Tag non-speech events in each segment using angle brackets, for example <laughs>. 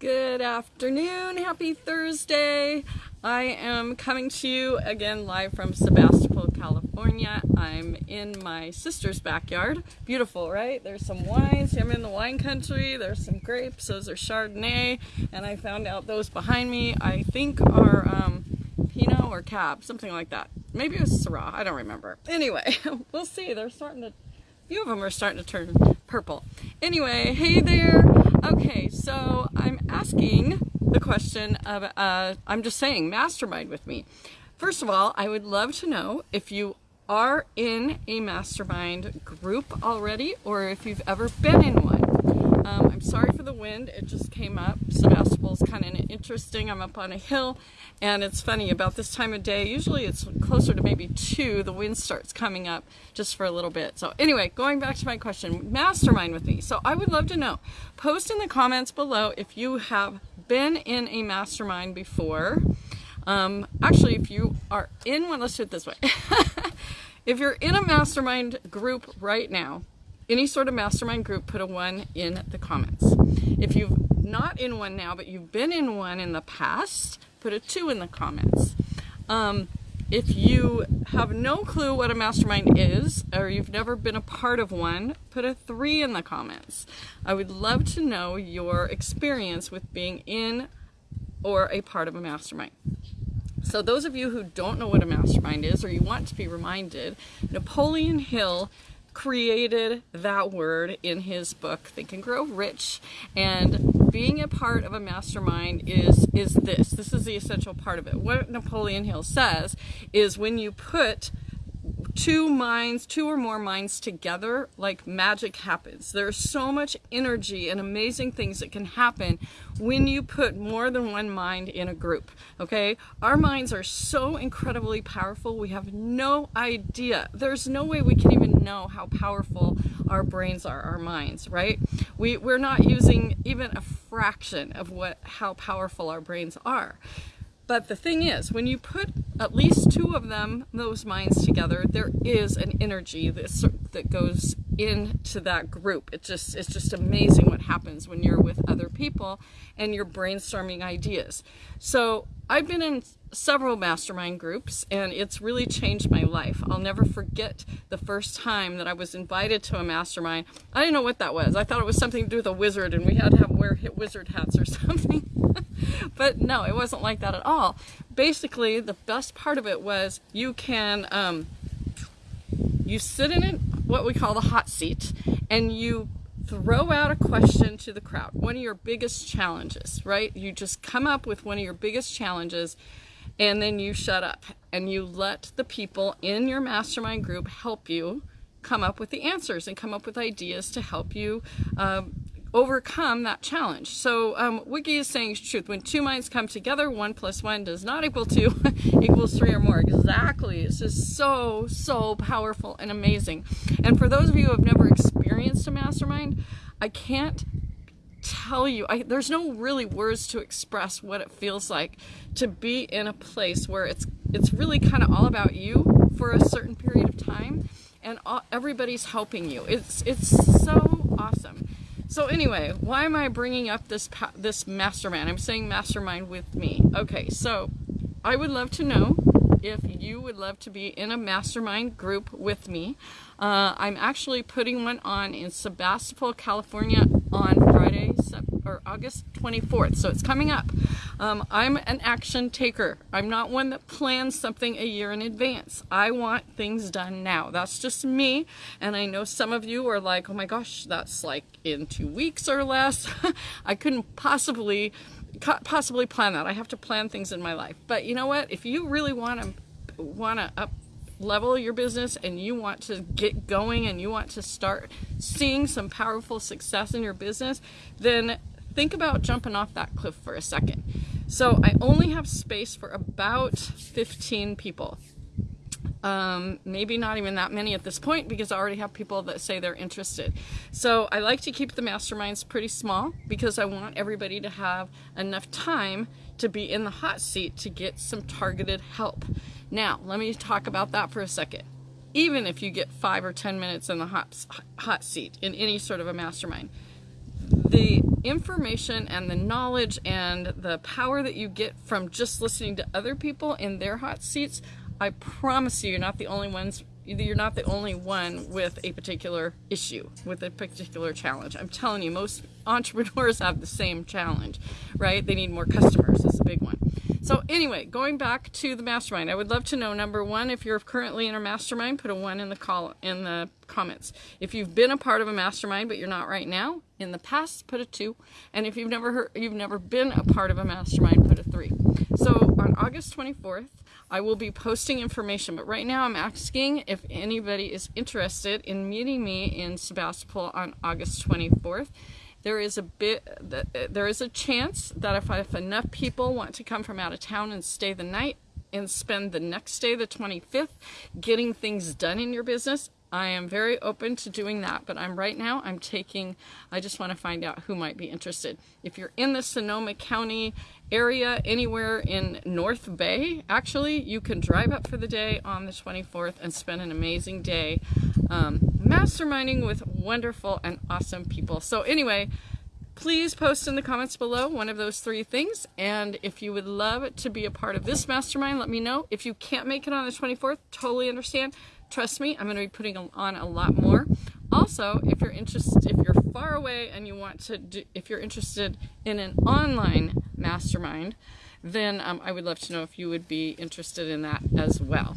Good afternoon, happy Thursday. I am coming to you again live from Sebastopol, California. I'm in my sister's backyard. Beautiful, right? There's some wines. I'm in the wine country. There's some grapes. Those are Chardonnay. And I found out those behind me, I think are um, Pinot or Cab, something like that. Maybe it was Syrah. I don't remember. Anyway, <laughs> we'll see. They're starting to, a few of them are starting to turn purple. Anyway, hey there. Okay, so I'm asking the question of, uh, I'm just saying, mastermind with me. First of all, I would love to know if you are in a mastermind group already or if you've ever been in one. Um, I'm sorry for the wind, it just came up. Sebastopol's kind of interesting. I'm up on a hill and it's funny about this time of day, usually it's closer to maybe two, the wind starts coming up just for a little bit. So anyway, going back to my question, mastermind with me. So I would love to know, post in the comments below if you have been in a mastermind before. Um, actually, if you are in one, let's do it this way. <laughs> if you're in a mastermind group right now, any sort of mastermind group, put a one in the comments. If you've not in one now, but you've been in one in the past, put a two in the comments. Um, if you have no clue what a mastermind is, or you've never been a part of one, put a three in the comments. I would love to know your experience with being in or a part of a mastermind. So those of you who don't know what a mastermind is, or you want to be reminded, Napoleon Hill created that word in his book Think and Grow Rich. And being a part of a mastermind is is this. This is the essential part of it. What Napoleon Hill says is when you put two minds, two or more minds together, like magic happens. There's so much energy and amazing things that can happen when you put more than one mind in a group, okay? Our minds are so incredibly powerful, we have no idea. There's no way we can even know how powerful our brains are, our minds, right? We, we're not using even a fraction of what how powerful our brains are. But the thing is, when you put at least two of them, those minds together, there is an energy that, that goes into that group. It's just, it's just amazing what happens when you're with other people and you're brainstorming ideas. So I've been in several mastermind groups and it's really changed my life. I'll never forget the first time that I was invited to a mastermind. I didn't know what that was. I thought it was something to do with a wizard and we had to have wear wizard hats or <laughs> something. <laughs> but no, it wasn't like that at all. Basically, the best part of it was you can, um, you sit in it, what we call the hot seat, and you throw out a question to the crowd. One of your biggest challenges, right? You just come up with one of your biggest challenges and then you shut up and you let the people in your mastermind group help you come up with the answers and come up with ideas to help you um, overcome that challenge. So um, Wiki is saying truth. When two minds come together, one plus one does not equal two, <laughs> equals three or more. Exactly. It's just so, so powerful and amazing. And for those of you who have never experienced a mastermind, I can't tell you, I, there's no really words to express what it feels like to be in a place where it's, it's really kind of all about you for a certain period of time and all, everybody's helping you. It's, it's so awesome. So anyway, why am I bringing up this this mastermind? I'm saying mastermind with me. Okay, so I would love to know if you would love to be in a mastermind group with me. Uh, I'm actually putting one on in Sebastopol, California on Friday, August 24th, so it's coming up. Um, I'm an action taker. I'm not one that plans something a year in advance. I want things done now. That's just me, and I know some of you are like, oh my gosh, that's like in two weeks or less. <laughs> I couldn't possibly possibly plan that. I have to plan things in my life. But you know what? If you really want to want to up level your business and you want to get going and you want to start seeing some powerful success in your business, then think about jumping off that cliff for a second. So I only have space for about 15 people. Um, maybe not even that many at this point because I already have people that say they're interested. So I like to keep the masterminds pretty small because I want everybody to have enough time to be in the hot seat to get some targeted help. Now, let me talk about that for a second. Even if you get five or 10 minutes in the hot, hot seat in any sort of a mastermind, the information and the knowledge and the power that you get from just listening to other people in their hot seats, I promise you, you're not the only ones you're not the only one with a particular issue, with a particular challenge. I'm telling you, most entrepreneurs <laughs> have the same challenge, right? They need more customers. It's a big one. So anyway, going back to the mastermind, I would love to know number one, if you're currently in a mastermind, put a one in the call in the comments. If you've been a part of a mastermind but you're not right now, in the past, put a two. And if you've never heard, you've never been a part of a mastermind, put a three. So on August 24th, I will be posting information, but right now I'm asking if anybody is interested in meeting me in Sebastopol on August 24th there is a bit there is a chance that if, if enough people want to come from out of town and stay the night and spend the next day the 25th getting things done in your business I am very open to doing that, but I'm right now, I'm taking, I just want to find out who might be interested. If you're in the Sonoma County area, anywhere in North Bay, actually, you can drive up for the day on the 24th and spend an amazing day um, masterminding with wonderful and awesome people. So anyway, please post in the comments below one of those three things. And if you would love to be a part of this mastermind, let me know. If you can't make it on the 24th, totally understand Trust me, I'm going to be putting on a lot more. Also, if you're interested, if you're far away and you want to, do, if you're interested in an online mastermind, then um, I would love to know if you would be interested in that as well.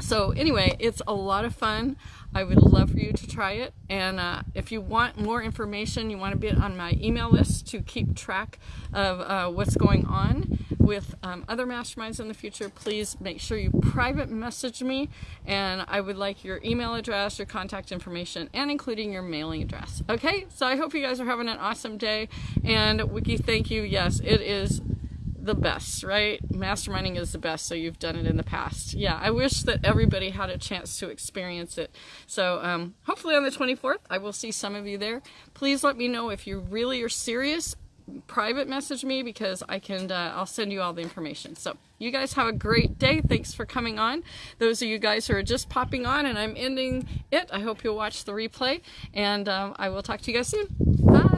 So anyway, it's a lot of fun. I would love for you to try it. And uh, if you want more information, you want to be on my email list to keep track of uh, what's going on with um, other masterminds in the future, please make sure you private message me. And I would like your email address, your contact information, and including your mailing address. Okay, so I hope you guys are having an awesome day. And Wiki, thank you. Yes, it is the best, right? Masterminding is the best, so you've done it in the past. Yeah, I wish that everybody had a chance to experience it. So um, hopefully on the 24th, I will see some of you there. Please let me know if you really are serious. Private message me because I can. Uh, I'll send you all the information. So you guys have a great day. Thanks for coming on. Those of you guys who are just popping on and I'm ending it, I hope you'll watch the replay. And um, I will talk to you guys soon. Bye.